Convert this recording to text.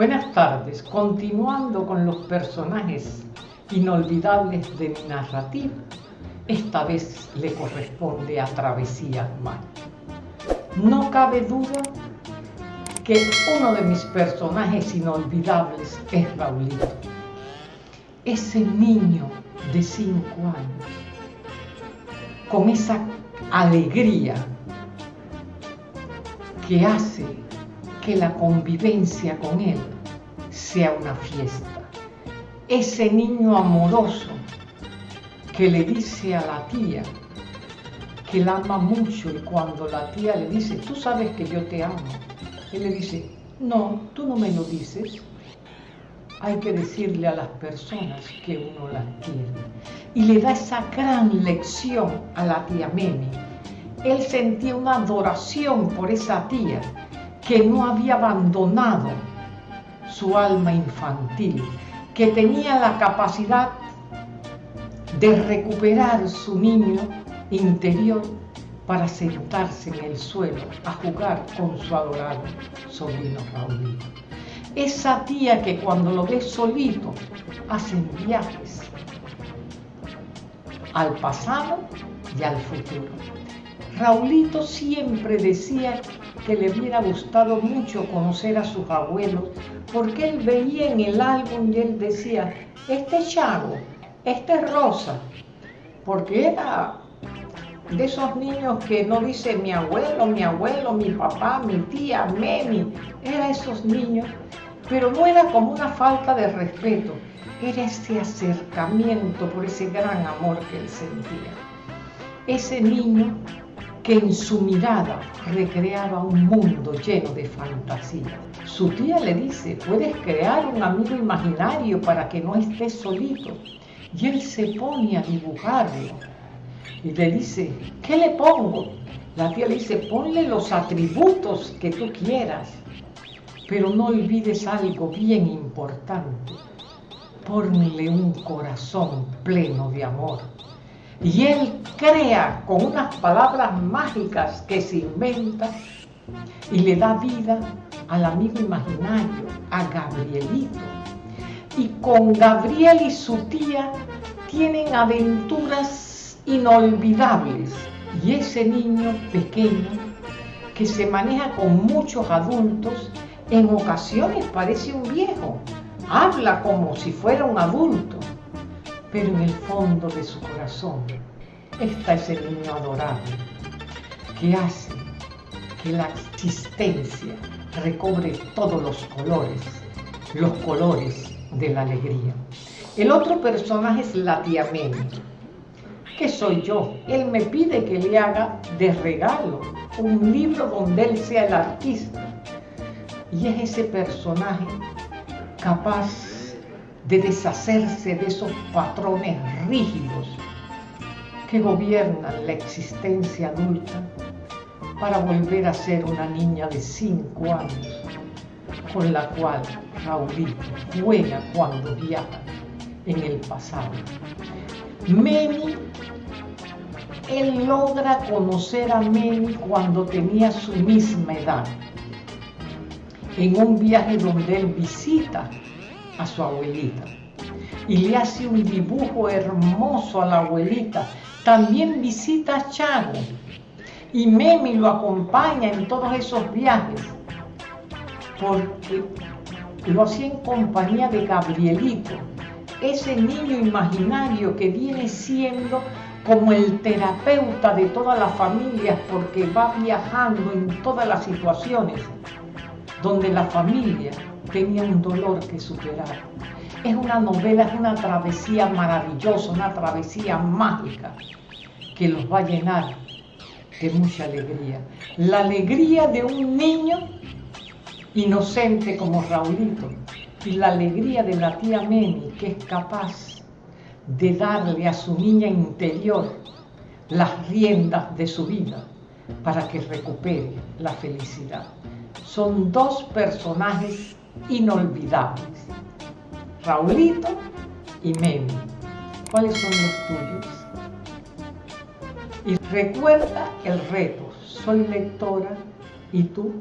Buenas tardes, continuando con los personajes inolvidables de mi narrativa, esta vez le corresponde a Travesía Mar. No cabe duda que uno de mis personajes inolvidables es Raulito, ese niño de cinco años, con esa alegría que hace que la convivencia con él sea una fiesta. Ese niño amoroso que le dice a la tía que la ama mucho y cuando la tía le dice, tú sabes que yo te amo, él le dice, no, tú no me lo dices. Hay que decirle a las personas que uno las quiere. Y le da esa gran lección a la tía Memi. Él sentía una adoración por esa tía que no había abandonado su alma infantil, que tenía la capacidad de recuperar su niño interior para sentarse en el suelo a jugar con su adorado sobrino Raulito. Esa tía que cuando lo ve solito hacen viajes al pasado y al futuro. Raulito siempre decía que le hubiera gustado mucho conocer a sus abuelos, porque él veía en el álbum y él decía, este es Chago, este es Rosa, porque era de esos niños que no dice mi abuelo, mi abuelo, mi papá, mi tía, Memi, era esos niños, pero no era como una falta de respeto, era ese acercamiento por ese gran amor que él sentía. Ese niño que en su mirada recreaba un mundo lleno de fantasía. Su tía le dice, puedes crear un amigo imaginario para que no estés solito. Y él se pone a dibujarlo. Y le dice, ¿qué le pongo? La tía le dice, ponle los atributos que tú quieras. Pero no olvides algo bien importante. Ponle un corazón pleno de amor y él crea con unas palabras mágicas que se inventa y le da vida al amigo imaginario, a Gabrielito. Y con Gabriel y su tía tienen aventuras inolvidables. Y ese niño pequeño que se maneja con muchos adultos, en ocasiones parece un viejo, habla como si fuera un adulto pero en el fondo de su corazón está ese niño adorable que hace que la existencia recobre todos los colores, los colores de la alegría. El otro personaje es la tía soy yo. Él me pide que le haga de regalo un libro donde él sea el artista. Y es ese personaje capaz de deshacerse de esos patrones rígidos que gobiernan la existencia adulta para volver a ser una niña de cinco años con la cual Raulito juega cuando viaja en el pasado. Memi, él logra conocer a Memi cuando tenía su misma edad, en un viaje donde él visita a su abuelita. Y le hace un dibujo hermoso a la abuelita. También visita a Chago. Y Memi lo acompaña en todos esos viajes. Porque lo hacía en compañía de Gabrielito, ese niño imaginario que viene siendo como el terapeuta de todas las familias porque va viajando en todas las situaciones donde la familia tenía un dolor que superar. Es una novela, es una travesía maravillosa, una travesía mágica que los va a llenar de mucha alegría. La alegría de un niño inocente como Raulito y la alegría de la tía Memi que es capaz de darle a su niña interior las riendas de su vida para que recupere la felicidad. Son dos personajes inolvidables. Raulito y Memi. ¿Cuáles son los tuyos? Y recuerda el reto, soy lectora y tú